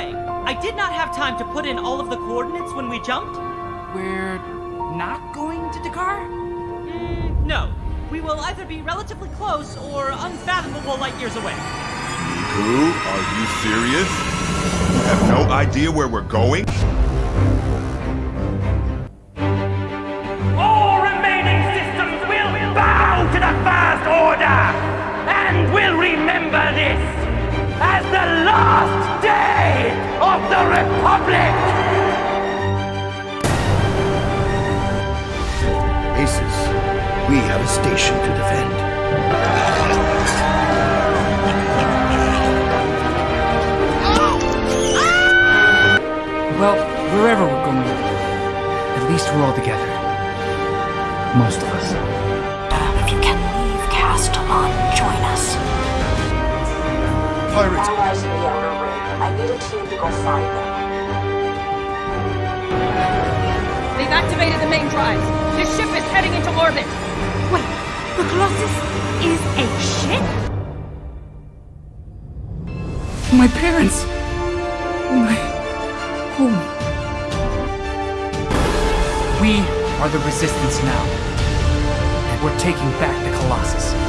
I did not have time to put in all of the coordinates when we jumped. We're not going to D'Qar? Mm, no. We will either be relatively close or unfathomable light years away. Neeku, are you serious? You have no idea where we're going? All remaining systems will bow to the First Order! And will remember this as the last day of the Republic! Aces, we have a station to defend. Well, wherever we're going, at least we're all together. Most of us. If you can leave Castilon, join us. Pirates! Allies in the outer ring. I need a team to go find them. They've activated the main drives. The ship is heading into orbit. Wait, the Colossus is a ship? My parents! My home. We are the Resistance now. And we're taking back the Colossus.